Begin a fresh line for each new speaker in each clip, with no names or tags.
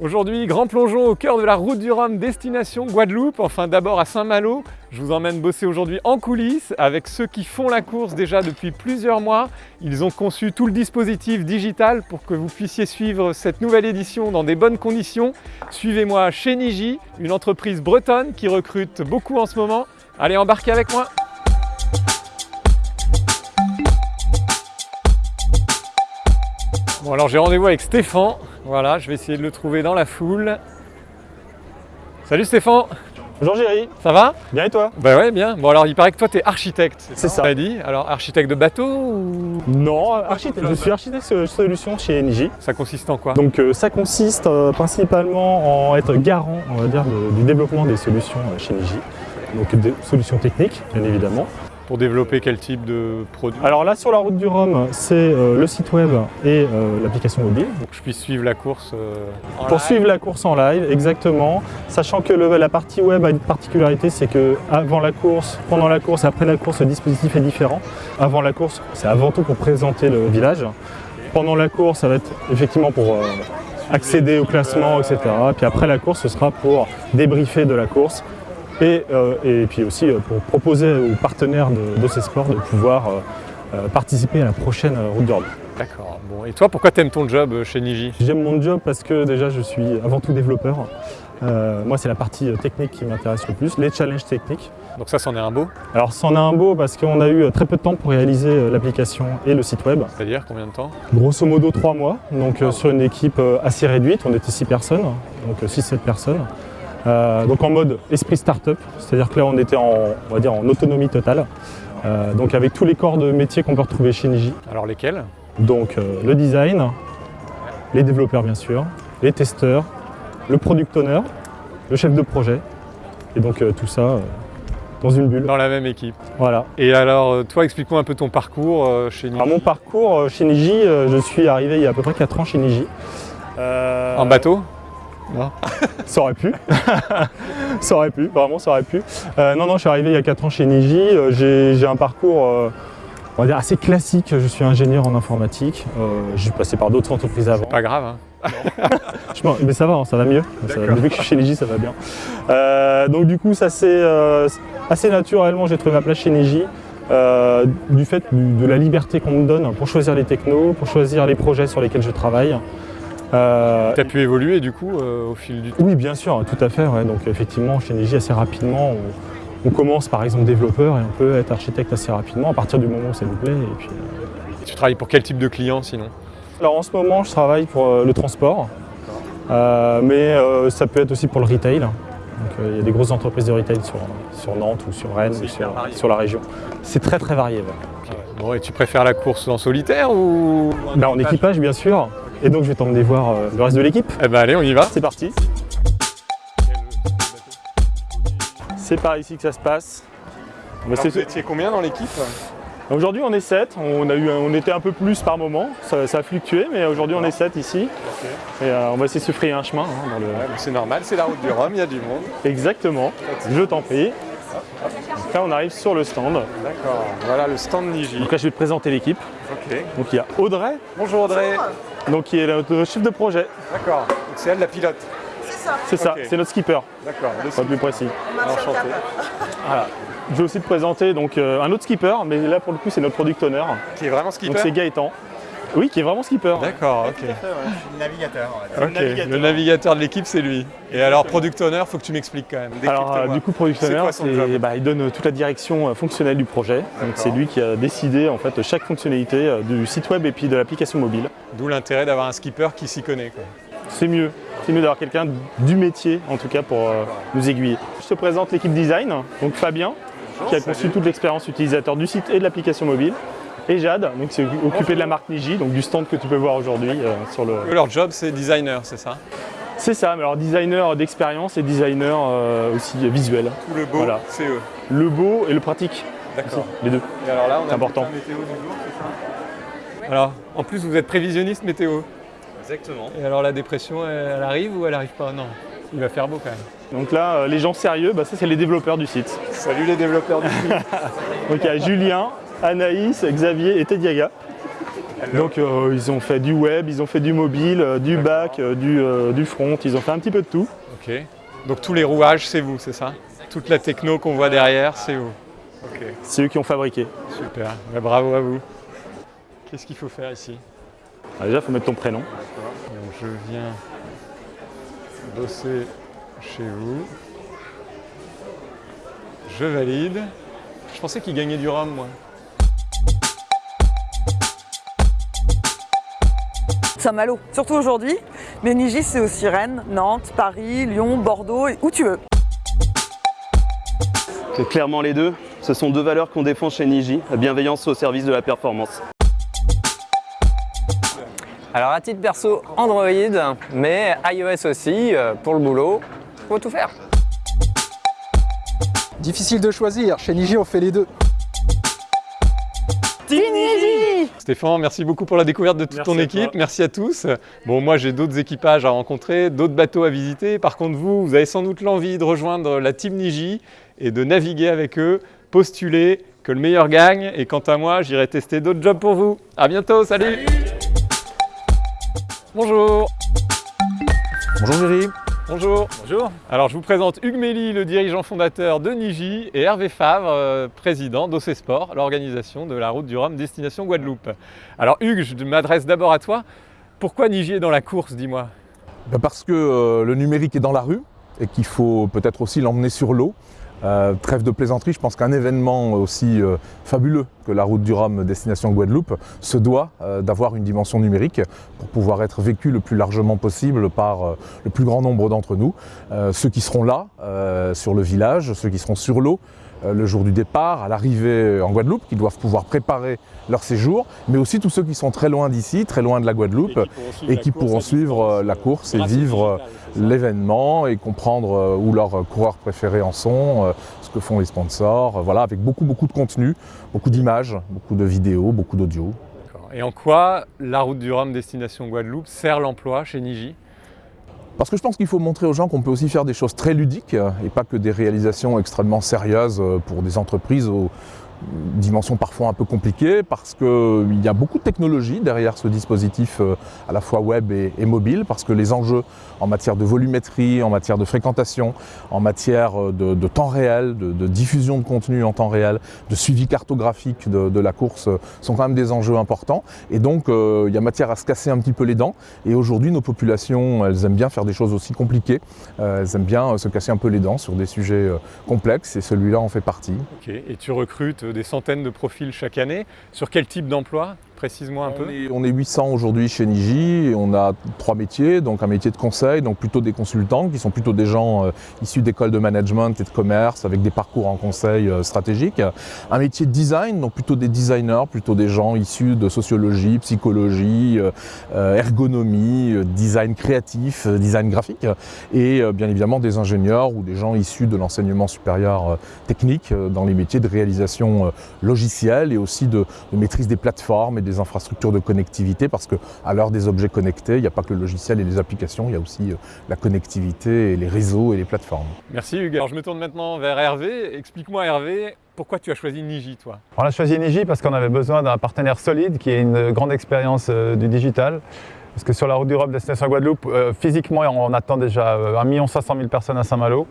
Aujourd'hui, grand plongeon au cœur de la route du Rhum, destination Guadeloupe, enfin d'abord à Saint-Malo. Je vous emmène bosser aujourd'hui en coulisses avec ceux qui font la course déjà depuis plusieurs mois. Ils ont conçu tout le dispositif digital pour que vous puissiez suivre cette nouvelle édition dans des bonnes conditions. Suivez-moi chez Niji, une entreprise bretonne qui recrute beaucoup en ce moment. Allez, embarquez avec moi Bon alors j'ai rendez-vous avec Stéphane, voilà, je vais essayer de le trouver dans la foule. Salut Stéphane
Bonjour Géry,
ça va?
Bien et toi?
Bah ouais, bien. Bon alors il paraît que toi tu es architecte,
C'est ça.
on t'a dit? Alors architecte de bateau ou?
Non, architecte, je suis architecte de solution chez NJ.
ça consiste en quoi?
Donc euh, ça consiste euh, principalement en être garant, on va dire, de- du développement des solutions euh, chez NJ. Donc des solutions techniques, bien évidemment.
Pour développer quel type de produit?
Alors là, sur la route du Rhum, c'est euh, le site web et euh, l'application mobile.
Pour que je puisse suivre la course euh, en
Pour
live.
suivre la course en live, exactement. Sachant que le- la partie web a une particularité, c'est que avant la course, pendant la course et après la course, le dispositif est différent. Avant la course, c'est avant tout pour présenter le village. Pendant la course, ça va être effectivement pour accéder au classement, etc. Puis après la course, ce sera pour débriefer de la course. Et, euh, et puis aussi euh, pour proposer aux partenaires de, de ces sports de pouvoir euh, participer à la prochaine route Rhum.
D'accord. Bon, et toi pourquoi t'aimes ton job chez Niji?
J'aime mon job parce que déjà je suis avant tout développeur. Euh, moi c'est la partie technique qui m'intéresse le plus, les challenges techniques.
Donc ça c'en est un beau,
Alors c'en a un beau parce qu'on a eu très peu de temps pour réaliser l'application et le site web.
c'est-à-dire combien de temps?
Grosso modo trois mois, donc euh, sur une équipe assez réduite, on était six personnes, donc 6-7 personnes. Euh, donc en mode esprit startup, c'est-à-dire que là on était en, on va dire, en autonomie totale. Euh, donc avec tous les corps de métier qu'on peut retrouver chez Niji.
Alors lesquels?
Donc euh, le design, les développeurs bien sûr, les testeurs, le product owner, le chef de projet, et donc tout ça dans une bulle.
Dans la même équipe.
Voilà.
Et alors toi explique-moi un peu ton parcours chez Niji.
Alors mon parcours chez Niji, je suis arrivé il y a à peu près 4 ans chez Niji.
En bateau?
Ça aurait pu. ça aurait pu, vraiment ça aurait pu. Euh, non, non, je suis arrivé il y a 4 ans chez Niji. Euh, J'ai j'ai un parcours euh, on va dire assez classique. Je suis ingénieur en informatique. Euh, je suis passé par d'autres entreprises avant.
Pas grave, hein
Je mais ça va, hein, ça va mieux. Ça- depuis que je suis chez Niji, ça va bien. Euh, donc du coup, ça c'est euh, assez naturellement, j'ai trouvé ma place chez Niji. euh, du fait de la liberté qu'on me donne pour choisir les technos, pour choisir les projets sur lesquels je travaille. Euh,
T'as pu évoluer du coup euh, au fil du temps
oui, bien sûr, tout à fait. ouais. Donc effectivement, chez Niji, assez rapidement, on, on commence par exemple développeur et on peut être architecte assez rapidement à partir du moment où ça nous plaît. Et puis, euh,
Tu travailles pour quel type de client sinon?
Alors en ce moment, je travaille pour euh, le transport, Euh, mais euh, ça peut être aussi pour le retail. Donc, euh, il y a des grosses entreprises de retail sur, sur Nantes ou sur Rennes ou sur, sur la région. C'est très très varié. ouais.
Bon et tu préfères la course en solitaire ou
Là, en équipage, bien sûr. Et donc, je vais t'emmener voir euh, le reste de l'équipe.
Eh ben allez on y va
C'est parti. C'est par ici que ça se passe. Mais c'est-
étiez combien dans l'équipe?
Aujourd'hui, on est 7. On, a eu, un- on était un peu plus par moment. Ça, ça a fluctué, mais aujourd'hui, on est 7 ici. Et euh, on va essayer de se frayer un chemin. hein, dans le...
C'est normal, c'est la route du Rhum, il y a du monde.
Exactement. Je t'en prie. Là, on arrive sur le stand.
D'accord, voilà le stand Niji.
Donc là, je vais te présenter l'équipe. Donc il y a Audrey,
Bonjour Audrey.
Donc, qui est notre chef de projet.
D'accord, donc c'est elle la pilote.
C'est ça,
Ok.
c'est notre skipper,
D'accord, le
pas plus précis.
enchanté.
Voilà. Je vais aussi te présenter donc, euh, un autre skipper, mais là pour le coup c'est notre product owner.
Qui est vraiment
Donc
skipper
c'est Gaëtan. Oui, qui est vraiment skipper.
D'accord, ok.
navigateur. on va dire.
Ok, Le navigateur de l'équipe c'est lui. Et alors product owner, faut que tu m'expliques quand même.
Alors euh, du coup product
C'est
owner,
quoi son job
c'est- bah, il donne euh, toute la direction euh, fonctionnelle du projet. Donc c'est lui qui a décidé en fait chaque fonctionnalité du site web et puis de l'application mobile.
D'où l'intérêt d'avoir un skipper qui s'y connaît.
C'est mieux. C'est mieux d'avoir quelqu'un du métier en tout cas pour euh, nous aiguiller. Je te présente l'équipe design, donc Fabien, qui a conçu toute l'expérience utilisateur du site et de l'application mobile. Et Jade, donc qui s'est occupé de la marque Niji, donc du stand que tu peux voir aujourd'hui euh, sur le.
Leur job c'est designer, c'est ça?
C'est ça, mais alors designer d'expérience et designer euh, aussi visuel.
Tout le beau,
Voilà.
c'est eux.
Le beau et le pratique,
D'accord.
les deux.
Et alors là, on a
C'est important.
météo du jour, c'est ça? Alors, en plus vous êtes prévisionniste météo.
Exactement.
Et alors la dépression, elle, elle arrive ou elle arrive pas? Non. Il va faire beau quand même.
Donc là, euh, les gens sérieux, bah, ça c'est les développeurs du site.
Salut les développeurs du site.
Donc il y a Julien, Anaïs, Xavier et Tediaga. Donc euh, ils ont fait du web, ils ont fait du mobile, euh, du back, euh, du, du front, ils ont fait un petit peu de tout.
Ok. Donc tous les rouages, c'est vous, c'est ça? Toute la techno qu'on voit derrière, c'est vous. Ok,
C'est eux qui ont fabriqué.
super. Bah, bravo à vous. Qu'est-ce qu'il faut faire ici?
Alors déjà, il faut mettre ton prénom.
Donc je viens bosser chez vous. Je valide. Je pensais qu'il gagnait du rhum, moi.
Saint-Malo, surtout aujourd'hui. Mais Niji, c'est aussi Rennes, Nantes, Paris, Lyon, Bordeaux, et où tu veux.
C'est clairement les deux. Ce sont deux valeurs qu'on défend chez Niji, la bienveillance au service de la performance.
Alors à titre perso, Android, mais iOS aussi, euh, pour le boulot, faut tout faire.
Difficile de choisir, chez Niji on fait les deux.
Stéphane, merci beaucoup pour la découverte de toute
Merci
ton équipe. Merci à tous. Bon, moi j'ai d'autres équipages à rencontrer, d'autres bateaux à visiter. Par contre, vous, vous avez sans doute l'envie de rejoindre la team Niji et de naviguer avec eux, postuler, que le meilleur gagne. Et quant à moi, j'irai tester d'autres jobs pour vous. À bientôt, salut Bonjour
Bonjour Géry.
Bonjour
Bonjour.
Alors je vous présente Hugues Méli, le dirigeant fondateur de Niji, et Hervé Favre, euh, président d'OC Sport, l'organisation de la route du Rhum destination Guadeloupe. Alors Hugues, je m'adresse d'abord à toi. Pourquoi Niji est dans la course, dis-moi?
Ben Parce que euh, le numérique est dans la rue et qu'il faut peut-être aussi l'emmener sur l'eau. Euh, trêve de plaisanterie, je pense qu'un événement aussi euh, fabuleux que la route du Rhum destination Guadeloupe se doit euh, d'avoir une dimension numérique pour pouvoir être vécu le plus largement possible par le plus grand nombre d'entre nous. Ceux qui seront là, sur le village, ceux qui seront sur l'eau, le jour du départ, à l'arrivée en Guadeloupe, qui doivent pouvoir préparer leur séjour, mais aussi tous ceux qui sont très loin d'ici, très loin de la Guadeloupe, et qui pourront suivre euh, la course et vivre euh, l'événement et comprendre euh, où leurs euh, coureurs préférés en sont, euh, ce que font les sponsors, euh, voilà, avec beaucoup beaucoup de contenu, beaucoup d'images, beaucoup de vidéos, beaucoup d'audio.
Et en quoi la route du Rhum destination Guadeloupe sert l'emploi chez Niji?
Parce que je pense qu'il faut montrer aux gens qu'on peut aussi faire des choses très ludiques euh, et pas que des réalisations extrêmement sérieuses euh, pour des entreprises aux dimensions parfois un peu compliquées, parce qu'il y a beaucoup de technologie derrière ce dispositif euh, à la fois web et, mobile, parce que les enjeux en matière de volumétrie, en matière de fréquentation, en matière euh, de, temps réel, de, diffusion de contenu en temps réel, de suivi cartographique de, la course euh, sont quand même des enjeux importants. Et donc il y a matière à se casser un petit peu les dents. Et aujourd'hui nos populations, elles aiment bien faire des choses aussi compliquées. Elles aiment bien se casser un peu les dents sur des sujets complexes et celui-là en fait partie.
Ok. Et tu recrutes des centaines de profils chaque année. Sur quel type d'emploi? Précise-moi un peu.
On est, on est 800 aujourd'hui chez Niji et on a trois métiers, donc un métier de conseil, donc plutôt des consultants qui sont plutôt des gens euh, issus d'écoles de management et de commerce avec des parcours en conseil euh, stratégique. Un métier de design, donc plutôt des designers, plutôt des gens issus de sociologie, psychologie, euh, ergonomie, design créatif, design graphique et bien évidemment des ingénieurs ou des gens issus de l'enseignement supérieur technique dans les métiers de réalisation logicielle et aussi de, de maîtrise des plateformes et des infrastructures de connectivité parce que à l'heure des objets connectés, il n'y a pas que le logiciel et les applications, il y a aussi euh, la connectivité et les réseaux et les plateformes.
Merci Hugues. Alors je me tourne maintenant vers Hervé. Explique-moi Hervé, pourquoi tu as choisi Niji toi?
On a choisi Niji parce qu'on avait besoin d'un partenaire solide qui ait une grande expérience euh, du digital. Parce que sur la route du Rhum destination Guadeloupe, euh, physiquement, on attend déjà euh, 1 500 000 personnes à Saint-Malo.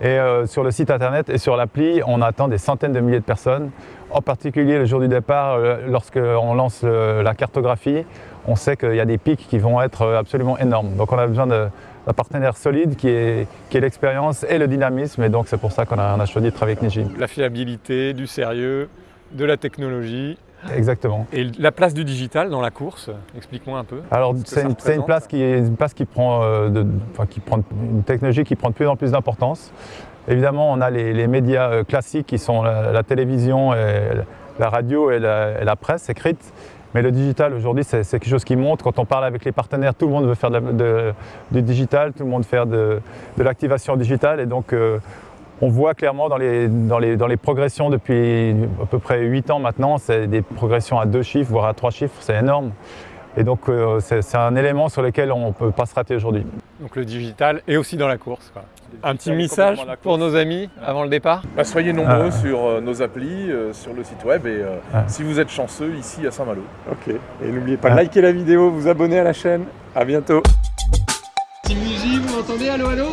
Et euh, sur le site internet et sur l'appli, on attend des centaines de milliers de personnes. En particulier le jour du départ, euh, lorsqu'on lance euh, la cartographie, on sait qu'il y a des pics qui vont être absolument énormes. Donc on a besoin d'un partenaire solide qui ait l'expérience et le dynamisme. Et donc c'est pour ça qu'on a, on a choisi de travailler avec Niji.
La fiabilité, du sérieux, de la technologie
Exactement.
et la place du digital dans la course. Explique-moi un peu.
Alors c'est une, place qui est une place qui prend, euh, de- enfin, qui prend une technologie qui prend de plus en plus d'importance. Évidemment, on a les, les médias euh, classiques qui sont la, la télévision, et la radio et la, et la presse écrite. Mais le digital aujourd'hui, c'est quelque chose qui monte. Quand on parle avec les partenaires, tout le monde veut faire du digital, tout le monde veut faire de, de l'activation digitale. Et donc, euh, on voit clairement dans les, dans, les, dans les progressions depuis à peu près 8 ans maintenant, c'est des progressions à deux chiffres, voire à trois chiffres, c'est énorme. Et donc euh, c'est un élément sur lequel on ne peut pas se rater aujourd'hui.
Donc le digital est aussi dans la course. quoi. Un petit message pour nos amis avant le départ?
Bah, soyez nombreux
Ah.
sur euh, nos applis, euh, sur le site web et euh,
Ah.
si vous êtes chanceux ici à Saint-Malo.
Ok. Et n'oubliez pas
Ah.
de liker la vidéo, vous abonner à la chaîne. À bientôt. Team Niji, vous m'entendez? Allô, allô